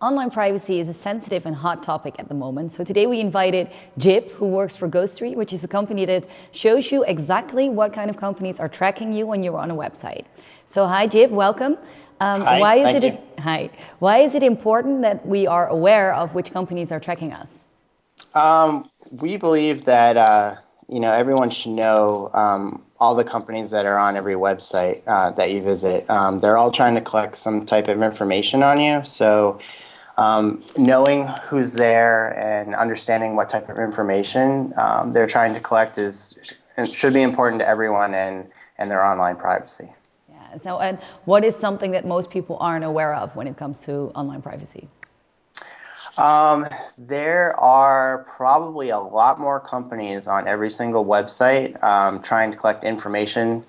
Online privacy is a sensitive and hot topic at the moment. So today we invited Jip, who works for Ghostery, which is a company that shows you exactly what kind of companies are tracking you when you're on a website. So hi, Jip, welcome. Um, hi, why is it you. hi? Why is it important that we are aware of which companies are tracking us? Um, we believe that uh, you know everyone should know um, all the companies that are on every website uh, that you visit. Um, they're all trying to collect some type of information on you. So um, knowing who's there and understanding what type of information um, they're trying to collect is should be important to everyone and, and their online privacy. Yeah. So, and what is something that most people aren't aware of when it comes to online privacy? Um, there are probably a lot more companies on every single website um, trying to collect information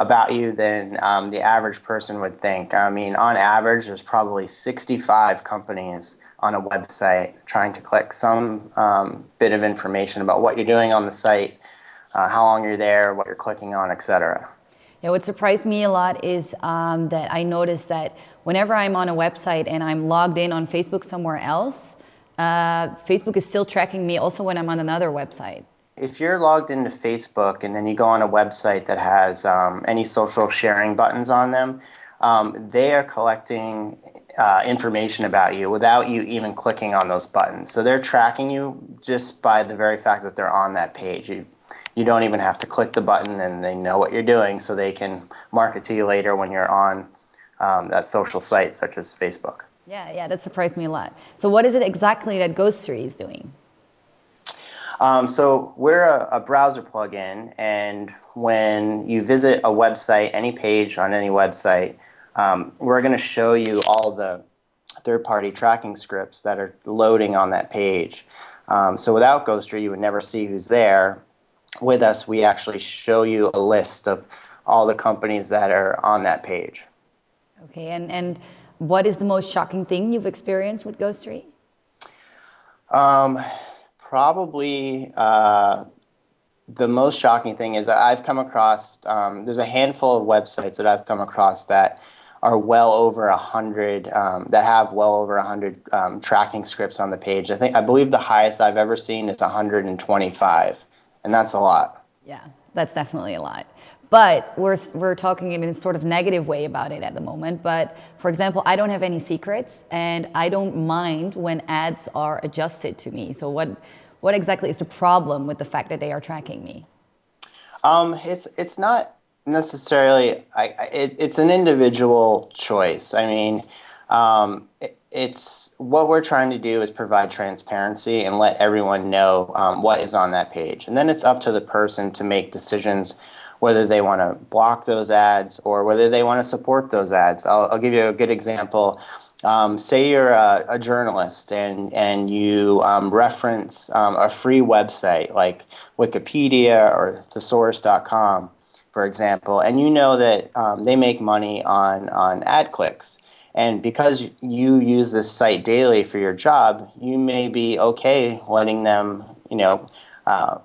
about you than um, the average person would think. I mean, on average, there's probably 65 companies on a website trying to collect some um, bit of information about what you're doing on the site, uh, how long you're there, what you're clicking on, etc. Yeah, what surprised me a lot is um, that I noticed that whenever I'm on a website and I'm logged in on Facebook somewhere else, uh, Facebook is still tracking me also when I'm on another website. If you're logged into Facebook and then you go on a website that has um, any social sharing buttons on them, um, they are collecting uh, information about you without you even clicking on those buttons. So they're tracking you just by the very fact that they're on that page. You, you don't even have to click the button and they know what you're doing so they can market to you later when you're on um, that social site such as Facebook. Yeah, yeah, that surprised me a lot. So what is it exactly that Ghostery is doing? Um, so we're a, a, browser plugin, and when you visit a website, any page on any website, um, we're going to show you all the third-party tracking scripts that are loading on that page. Um, so without Ghostery, you would never see who's there. With us, we actually show you a list of all the companies that are on that page. Okay, and, and what is the most shocking thing you've experienced with Ghostery? Um, probably uh, the most shocking thing is I've come across, um, there's a handful of websites that I've come across that are well over a hundred um, that have well over a hundred um, tracking scripts on the page. I think I believe the highest I've ever seen is 125, and that's a lot. Yeah, that's definitely a lot. But we're, we're talking in a sort of negative way about it at the moment. But for example, I don't have any secrets and I don't mind when ads are adjusted to me. So what, what exactly is the problem with the fact that they are tracking me? Um, it's, it's not necessarily, I, it, it's an individual choice. I mean, um, it, it's what we're trying to do is provide transparency and let everyone know um, what is on that page. And then it's up to the person to make decisions whether they want to block those ads or whether they want to support those ads. I'll, I'll give you a good example. Um, say you're a, a, journalist and, and you um, reference um, a free website like Wikipedia or thesaurus.com, for example, and you know that um, they make money on, on ad clicks. And because you use this site daily for your job, you may be okay letting them, you know, uh,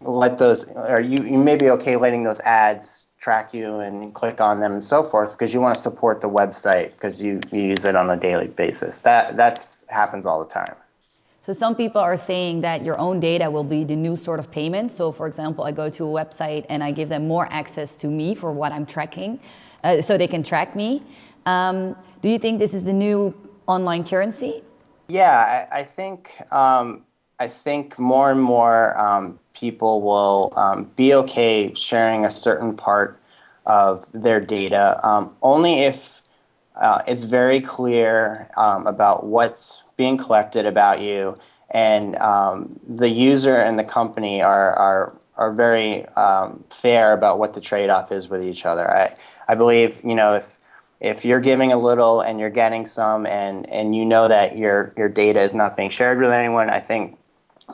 let those, or you, you may be okay letting those ads track you and click on them and so forth because you want to support the website because you, you use it on a daily basis. That that's happens all the time. So some people are saying that your own data will be the new sort of payment. So for example, I go to a website and I give them more access to me for what I'm tracking, uh, so they can track me. Um, do you think this is the new online currency? Yeah, I, I think um, I think more and more um, people will um, be okay sharing a certain part of their data um, only if uh, it's very clear um, about what's being collected about you and um, the user and the company are, are, are very um, fair about what the trade-off is with each other. I, I believe, you know, if, if you're giving a little and you're getting some and, and you know that your, your data is not being shared with anyone, I think,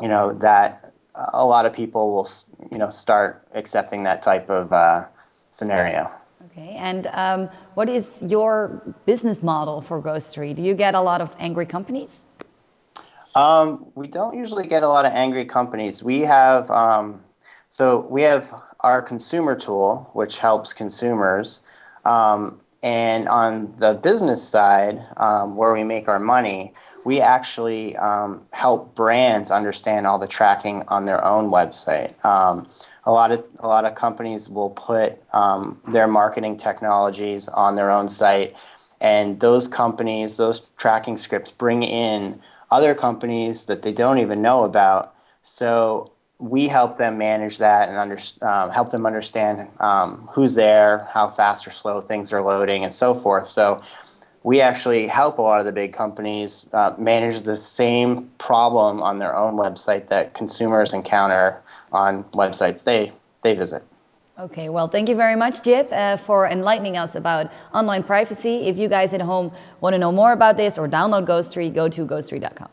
you know, that a lot of people will, you know, start accepting that type of uh, scenario. Okay, and um, what is your business model for Ghostery? Do you get a lot of angry companies? Um, we don't usually get a lot of angry companies. We have, um, so we have our consumer tool, which helps consumers. Um, and on the business side, um, where we make our money, we actually um, help brands understand all the tracking on their own website. Um, a lot of a lot of companies will put um, their marketing technologies on their own site, and those companies, those tracking scripts, bring in other companies that they don't even know about. So we help them manage that and under, um, help them understand um, who's there, how fast or slow things are loading, and so forth. So we actually help a lot of the big companies uh, manage the same problem on their own website that consumers encounter on websites they, they visit. Okay, well, thank you very much, Jip, uh, for enlightening us about online privacy. If you guys at home want to know more about this or download Ghostery, go to ghostery.com.